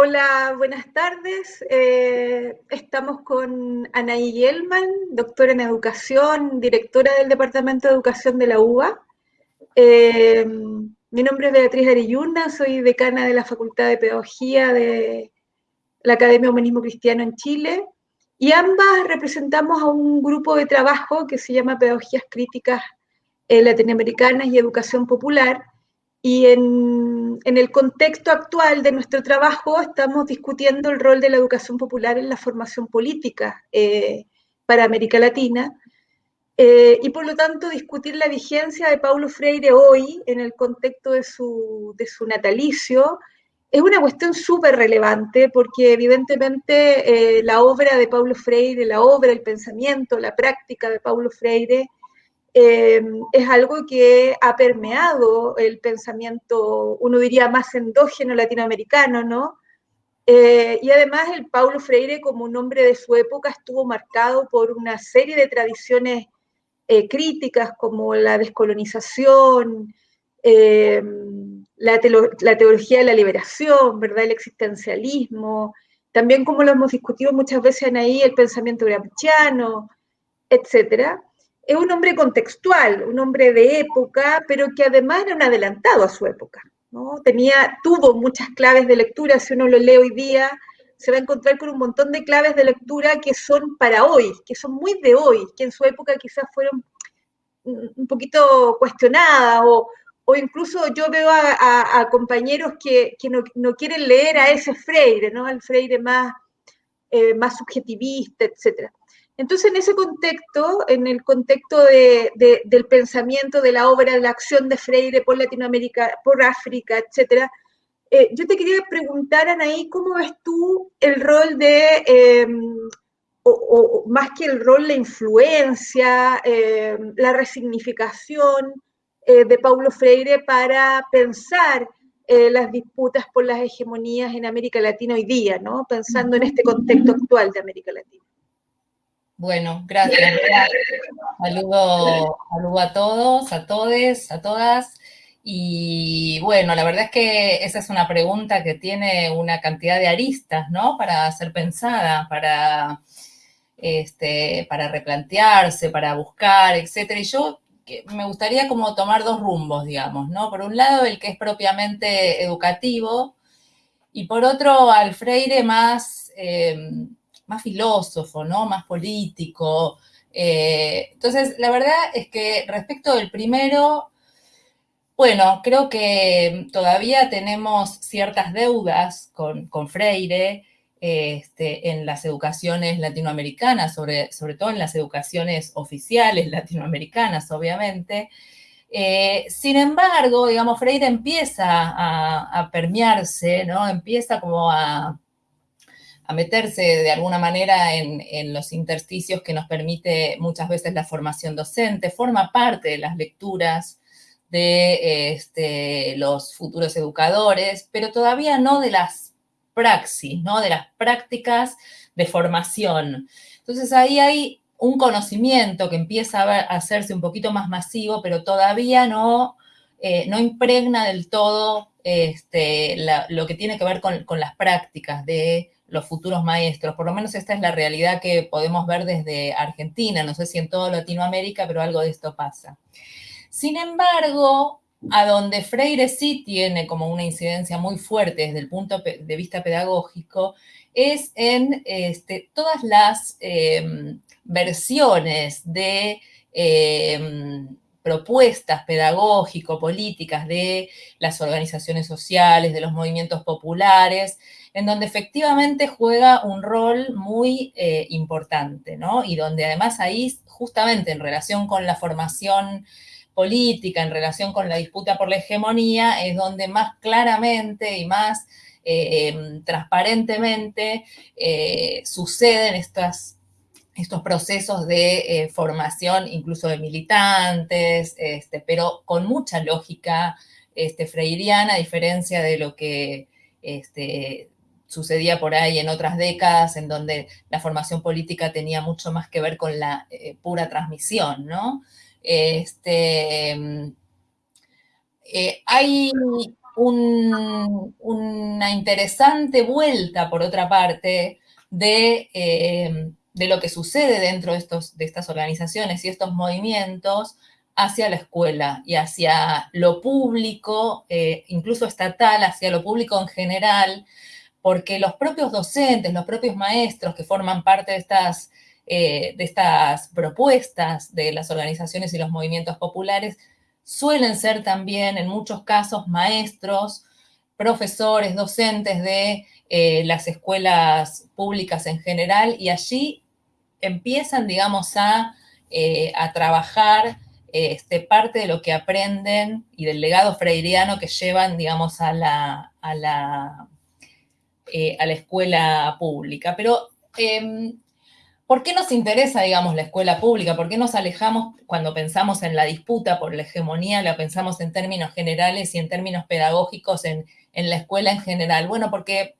Hola, buenas tardes. Eh, estamos con Anaí Yelman, doctora en educación, directora del Departamento de Educación de la UBA. Eh, mi nombre es Beatriz Ariyuna, soy decana de la Facultad de Pedagogía de la Academia Humanismo Cristiano en Chile y ambas representamos a un grupo de trabajo que se llama Pedagogías Críticas eh, Latinoamericanas y Educación Popular, y en, el contexto actual de nuestro trabajo estamos discutiendo el rol de la educación popular en la formación política eh, para América Latina. Eh, y por lo tanto discutir la vigencia de Paulo Freire hoy en el contexto de su, de su natalicio es una cuestión súper relevante porque evidentemente eh, la obra de Paulo Freire, la obra, el pensamiento, la práctica de Paulo Freire eh, es algo que ha permeado el pensamiento, uno diría más endógeno latinoamericano, ¿no? Eh, y además el Paulo Freire, como un hombre de su época, estuvo marcado por una serie de tradiciones eh, críticas como la descolonización, la, la, teología de la liberación, ¿verdad? el existencialismo, también como lo hemos discutido muchas veces en ahí, el pensamiento gramsciano, etcétera es un hombre contextual, un hombre de época, pero que además era un adelantado a su época. ¿no? Tenía, tuvo muchas claves de lectura, si uno lo lee hoy día, se va a encontrar con un montón de claves de lectura que son para hoy, que son muy de hoy, que en su época quizás fueron un poquito cuestionadas o, o incluso yo veo a, compañeros que, no, quieren leer a ese Freire, ¿no? Al Freire más, eh, más subjetivista, etcétera. Entonces, en ese contexto, en el contexto del pensamiento, de la obra, de la acción de Freire por Latinoamérica, por África, etcétera, eh, yo te quería preguntar, Anaí, ¿cómo ves tú el rol de, em, o, más que el rol, la influencia, em, la resignificación eh, de Paulo Freire para pensar eh, las disputas por las hegemonías en América Latina hoy día, ¿no? Pensando en este contexto actual de América Latina. Bueno, gracias. Saludo, saludo a todos, a todes, a todas. Y bueno, la verdad es que esa es una pregunta que tiene una cantidad de aristas, ¿no? Para ser pensada, para, este, para replantearse, para buscar, etcétera. Y yo me gustaría como tomar dos rumbos, digamos, ¿no? Por un lado, el que es propiamente educativo, y por otro, al Freire más... Eh, más filósofo, ¿no? Más político. Eh, entonces, la verdad es que respecto del primero, bueno, creo que todavía tenemos ciertas deudas con, Freire este, en las educaciones latinoamericanas, sobre, sobre todo en las educaciones oficiales latinoamericanas, obviamente. Eh, sin embargo, digamos, Freire empieza a, a permearse, ¿no? Empieza como a, a meterse de alguna manera en, los intersticios que nos permite muchas veces la formación docente, forma parte de las lecturas de este, los futuros educadores, pero todavía no de las praxis, ¿no? de las prácticas de formación. Entonces ahí hay un conocimiento que empieza a, hacerse un poquito más masivo, pero todavía no, eh, no impregna del todo este, lo que tiene que ver con, con las prácticas de los futuros maestros. Por lo menos esta es la realidad que podemos ver desde Argentina, no sé si en toda Latinoamérica, pero algo de esto pasa. Sin embargo, a donde Freire sí tiene como una incidencia muy fuerte desde el punto de vista pedagógico, es en este, todas las em, versiones de em, propuestas pedagógico-políticas de las organizaciones sociales, de los movimientos populares, en donde efectivamente juega un rol muy eh, importante, ¿no? Y donde además ahí, justamente en relación con la formación política, en relación con la disputa por la hegemonía, es donde más claramente y más eh, em, transparentemente eh, suceden estas estos procesos de formación, incluso de militantes, este, pero con mucha lógica este, freiriana, a diferencia de lo que este, sucedía por ahí en otras décadas, en donde la formación política tenía mucho más que ver con la eh, pura transmisión, ¿no? Este, eh, hay una interesante vuelta, por otra parte, de, eh, de, lo que sucede dentro de, estos, de estas organizaciones y estos movimientos hacia la escuela y hacia lo público, eh, incluso estatal, hacia lo público en general, porque los propios docentes, los propios maestros que forman parte de estas, eh, de estas propuestas de las organizaciones y los movimientos populares, suelen ser también en muchos casos maestros, profesores, docentes de eh, las escuelas públicas en general y allí empiezan, digamos, a, a trabajar este, parte de lo que aprenden y del legado freiriano que llevan, digamos, a la, a la, eh, a la escuela pública. Pero, em, ¿por qué nos interesa, digamos, la escuela pública? ¿Por qué nos alejamos cuando pensamos en la disputa por la hegemonía, la pensamos en términos generales y en términos pedagógicos en, en la escuela en general? Bueno, porque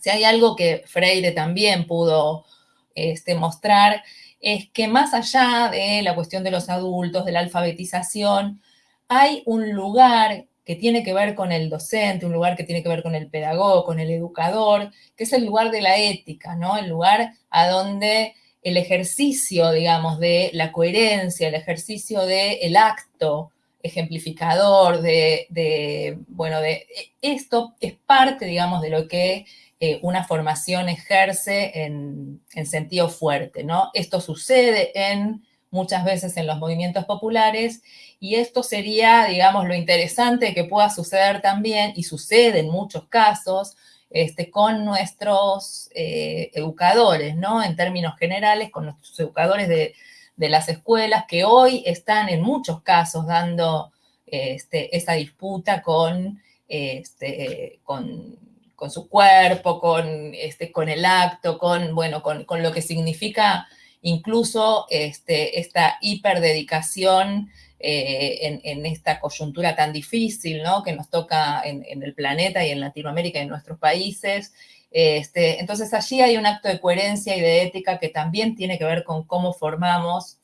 si hay algo que Freire también pudo este, mostrar, es que más allá de la cuestión de los adultos, de la alfabetización, hay un lugar que tiene que ver con el docente, un lugar que tiene que ver con el pedagogo, con el educador, que es el lugar de la ética, ¿no? El lugar a donde el ejercicio, digamos, de la coherencia, el ejercicio del acto ejemplificador, de, de, bueno, de esto es parte, digamos, de lo que eh, una formación ejerce en, sentido fuerte, ¿no? Esto sucede en muchas veces en los movimientos populares y esto sería, digamos, lo interesante que pueda suceder también, y sucede en muchos casos, este, con nuestros eh, educadores, ¿no? En términos generales, con nuestros educadores de, las escuelas que hoy están en muchos casos dando este, esa disputa con, este, con con su cuerpo, con, este, con el acto, con, bueno, con, lo que significa incluso este, esta hiperdedicación eh, en, esta coyuntura tan difícil, ¿no? Que nos toca en, el planeta y en Latinoamérica y en nuestros países. Este, entonces allí hay un acto de coherencia y de ética que también tiene que ver con cómo formamos.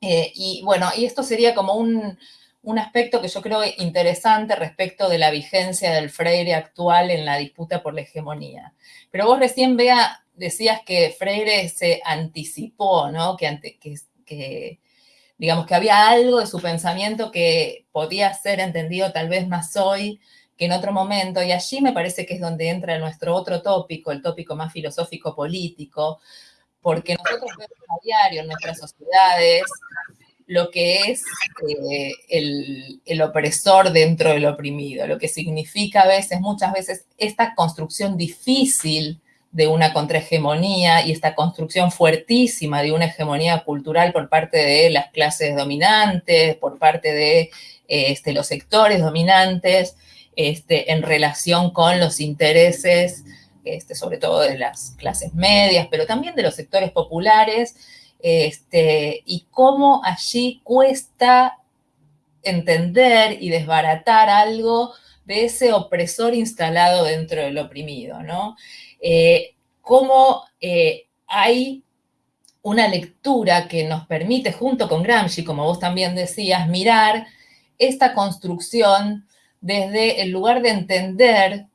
Eh, y bueno, y esto sería como un, un aspecto que yo creo interesante respecto de la vigencia del Freire actual en la disputa por la hegemonía. Pero vos recién, vea decías que Freire se anticipó, ¿no? Que, que, digamos, que había algo de su pensamiento que podía ser entendido tal vez más hoy que en otro momento, y allí me parece que es donde entra nuestro otro tópico, el tópico más filosófico-político, porque nosotros vemos a diario en nuestras sociedades lo que es eh, el, opresor dentro del oprimido, lo que significa a veces, muchas veces, esta construcción difícil de una contrahegemonía y esta construcción fuertísima de una hegemonía cultural por parte de las clases dominantes, por parte de este, los sectores dominantes, este, en relación con los intereses, este, sobre todo de las clases medias, pero también de los sectores populares, este, y cómo allí cuesta entender y desbaratar algo de ese opresor instalado dentro del oprimido, ¿no? Eh, cómo eh, hay una lectura que nos permite, junto con Gramsci, como vos también decías, mirar esta construcción desde el lugar de entender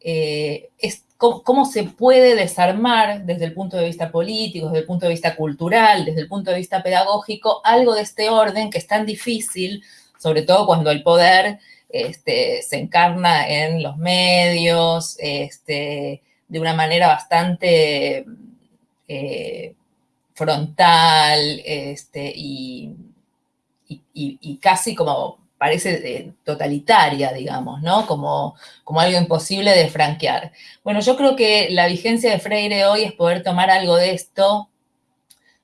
eh, cómo, se puede desarmar desde el punto de vista político, desde el punto de vista cultural, desde el punto de vista pedagógico, algo de este orden que es tan difícil, sobre todo cuando el poder este, se encarna en los medios, este, de una manera bastante eh, frontal este, y, casi como parece totalitaria, digamos, ¿no? Como, como algo imposible de franquear. Bueno, yo creo que la vigencia de Freire hoy es poder tomar algo de esto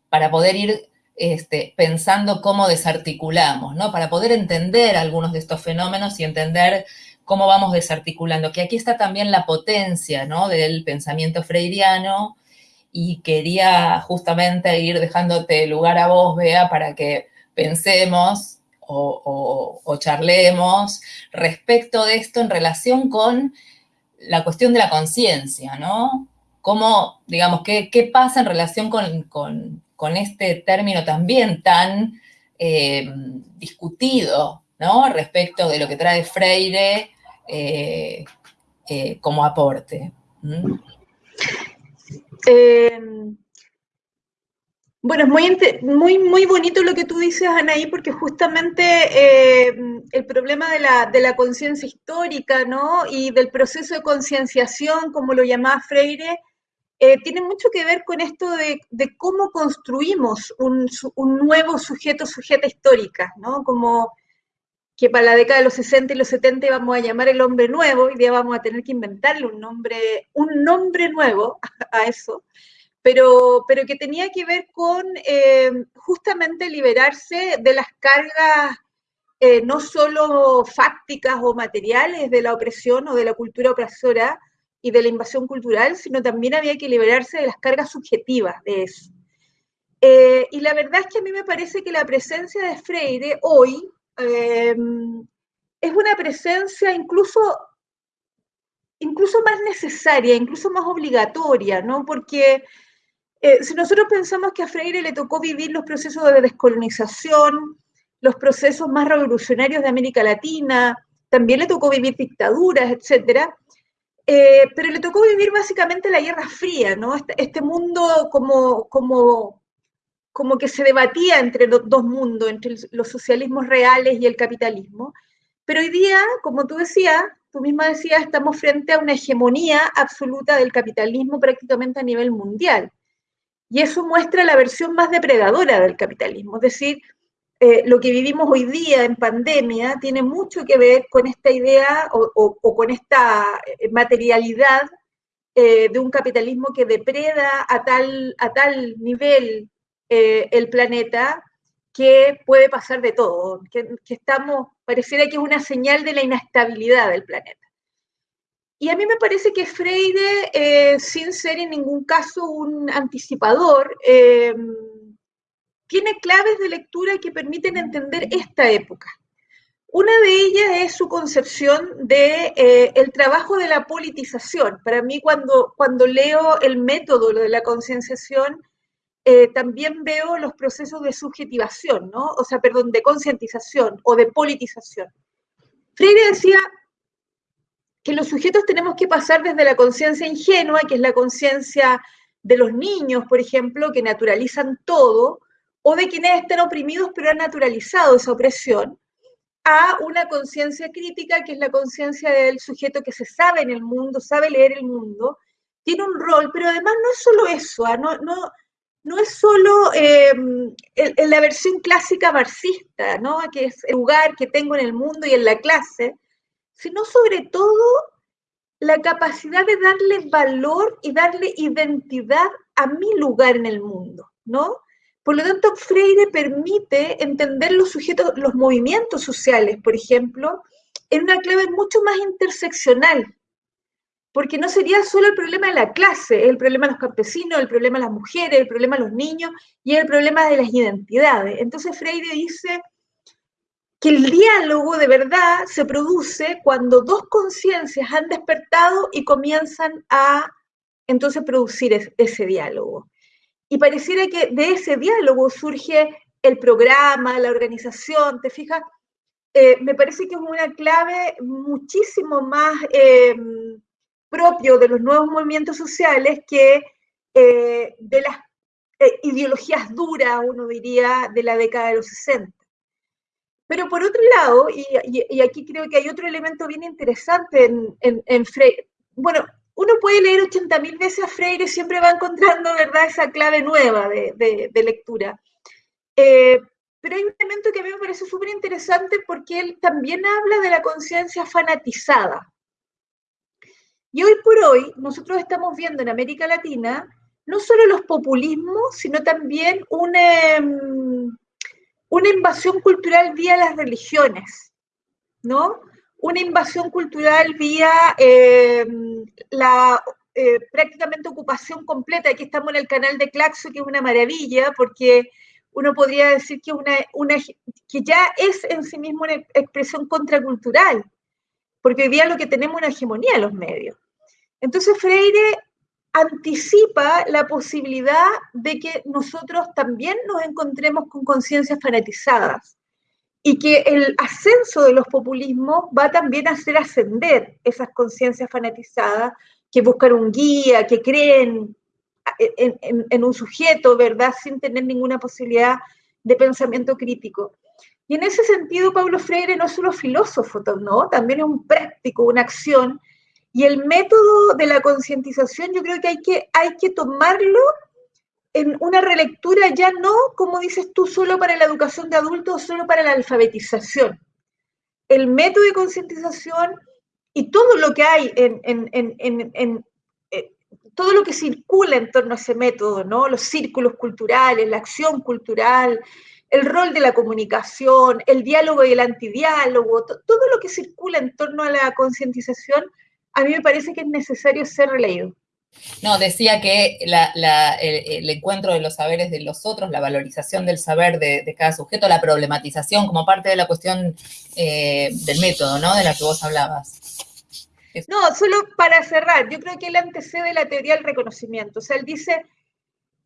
para poder ir este, pensando cómo desarticulamos, ¿no? Para poder entender algunos de estos fenómenos y entender cómo vamos desarticulando, que aquí está también la potencia, ¿no? Del pensamiento freiriano y quería justamente ir dejándote lugar a vos, Bea, para que pensemos o, charlemos respecto de esto en relación con la cuestión de la conciencia, ¿no? ¿Cómo, digamos, qué, pasa en relación con, este término también tan eh, discutido, ¿no? Respecto de lo que trae Freire eh, eh, como aporte. Bueno, es muy, muy, muy bonito lo que tú dices, Anaí, porque justamente eh, el problema de la, de la conciencia histórica, ¿no? Y del proceso de concienciación, como lo llamaba Freire, eh, tiene mucho que ver con esto de, de cómo construimos un, un, nuevo sujeto, sujeta histórica, ¿no? Como que para la década de los 60 y los 70 vamos a llamar el hombre nuevo, y día vamos a tener que inventarle un nombre, un nombre nuevo a eso pero, pero que tenía que ver con eh, justamente liberarse de las cargas eh, no solo fácticas o materiales de la opresión o de la cultura opresora y de la invasión cultural, sino también había que liberarse de las cargas subjetivas de eso. Eh, y la verdad es que a mí me parece que la presencia de Freire hoy es una presencia incluso incluso más necesaria, incluso más obligatoria, ¿no? Porque eh, si nosotros pensamos que a Freire le tocó vivir los procesos de descolonización, los procesos más revolucionarios de América Latina, también le tocó vivir dictaduras, etcétera, eh, pero le tocó vivir básicamente la Guerra Fría, ¿no? Este, este mundo como, como, como que se debatía entre los dos mundos, entre los socialismos reales y el capitalismo. Pero hoy día, como tú decías, tú misma decías, estamos frente a una hegemonía absoluta del capitalismo prácticamente a nivel mundial. Y eso muestra la versión más depredadora del capitalismo, es decir, eh, lo que vivimos hoy día en pandemia tiene mucho que ver con esta idea o, con esta eh, materialidad eh, de un capitalismo que depreda a tal, a tal nivel el planeta que puede pasar de todo, que, que, estamos, pareciera que es una señal de la inestabilidad del planeta. Y a mí me parece que Freire, eh, sin ser en ningún caso un anticipador, eh, tiene claves de lectura que permiten entender esta época. Una de ellas es su concepción de eh, el trabajo de la politización. Para mí, cuando, cuando leo el método de la concienciación, también veo los procesos de subjetivación, ¿no? O sea, perdón, de concientización o de politización. Freire decía, que los sujetos tenemos que pasar desde la conciencia ingenua, que es la conciencia de los niños, por ejemplo, que naturalizan todo, o de quienes están oprimidos pero han naturalizado esa opresión, a una conciencia crítica, que es la conciencia del sujeto que se sabe en el mundo, sabe leer el mundo, tiene un rol, pero además no es solo eso, ¿ah? no, no, no es solo eh, la versión clásica marxista, ¿no? que es el lugar que tengo en el mundo y en la clase, sino sobre todo la capacidad de darle valor y darle identidad a mi lugar en el mundo, ¿no? Por lo tanto, Freire permite entender los sujetos, los movimientos sociales, por ejemplo, en una clave mucho más interseccional, porque no sería solo el problema de la clase, el problema de los campesinos, el problema de las mujeres, el problema de los niños y el problema de las identidades. Entonces Freire dice, que el diálogo de verdad se produce cuando dos conciencias han despertado y comienzan a entonces producir ese diálogo. Y pareciera que de ese diálogo surge el programa, la organización, ¿te fijas? Eh, me parece que es una clave muchísimo más eh, propio de los nuevos movimientos sociales que eh, de las ideologías duras, uno diría, de la década de los 60. Pero por otro lado, y, aquí creo que hay otro elemento bien interesante en, Freire, bueno, uno puede leer 80.000 veces a Freire y siempre va encontrando, ¿verdad?, esa clave nueva de, lectura. Eh, pero hay un elemento que a mí me parece súper interesante porque él también habla de la conciencia fanatizada. Y hoy por hoy nosotros estamos viendo en América Latina no solo los populismos, sino también un, em, invasión cultural vía las religiones, ¿no? Una invasión cultural vía eh, la eh, prácticamente ocupación completa. Aquí estamos en el canal de Claxo, que es una maravilla, porque uno podría decir que, una, una, que ya es en sí mismo una expresión contracultural, porque hoy día lo que tenemos es una hegemonía en los medios. Entonces Freire anticipa la posibilidad de que nosotros también nos encontremos con conciencias fanatizadas y que el ascenso de los populismos va también a hacer ascender esas conciencias fanatizadas que buscan un guía, que creen en, un sujeto, ¿verdad?, sin tener ninguna posibilidad de pensamiento crítico. Y en ese sentido, Pablo Freire no es solo filósofo, ¿no? También es un práctico, una acción. Y el método de la concientización yo creo que hay, que hay que tomarlo en una relectura ya no, como dices tú, solo para la educación de adultos, solo para la alfabetización. El método de concientización y todo lo que hay en, en, eh, todo lo que circula en torno a ese método, ¿no? Los círculos culturales, la acción cultural, el rol de la comunicación, el diálogo y el antidiálogo, todo lo que circula en torno a la concientización, a mí me parece que es necesario ser releído. No, decía que el, encuentro de los saberes de los otros, la valorización del saber de, cada sujeto, la problematización como parte de la cuestión eh, del método, ¿no? De la que vos hablabas. No, solo para cerrar, yo creo que él antecede la teoría del reconocimiento. O sea, él dice,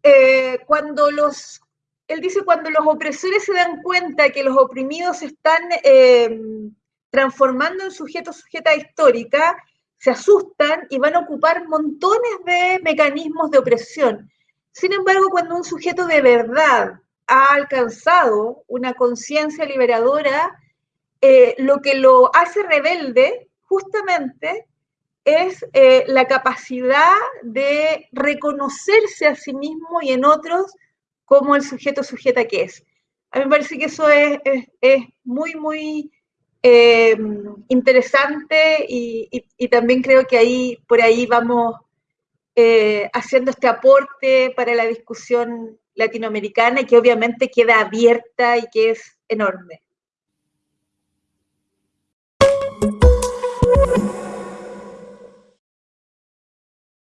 eh, cuando los, él dice, cuando los opresores se dan cuenta que los oprimidos están eh, transformando en sujetos, sujeta histórica, se asustan y van a ocupar montones de mecanismos de opresión. Sin embargo, cuando un sujeto de verdad ha alcanzado una conciencia liberadora, eh, lo que lo hace rebelde justamente es eh, la capacidad de reconocerse a sí mismo y en otros como el sujeto sujeta que es. A mí me parece que eso es, es muy, muy eh, interesante y, también creo que ahí por ahí vamos eh, haciendo este aporte para la discusión latinoamericana y que obviamente queda abierta y que es enorme.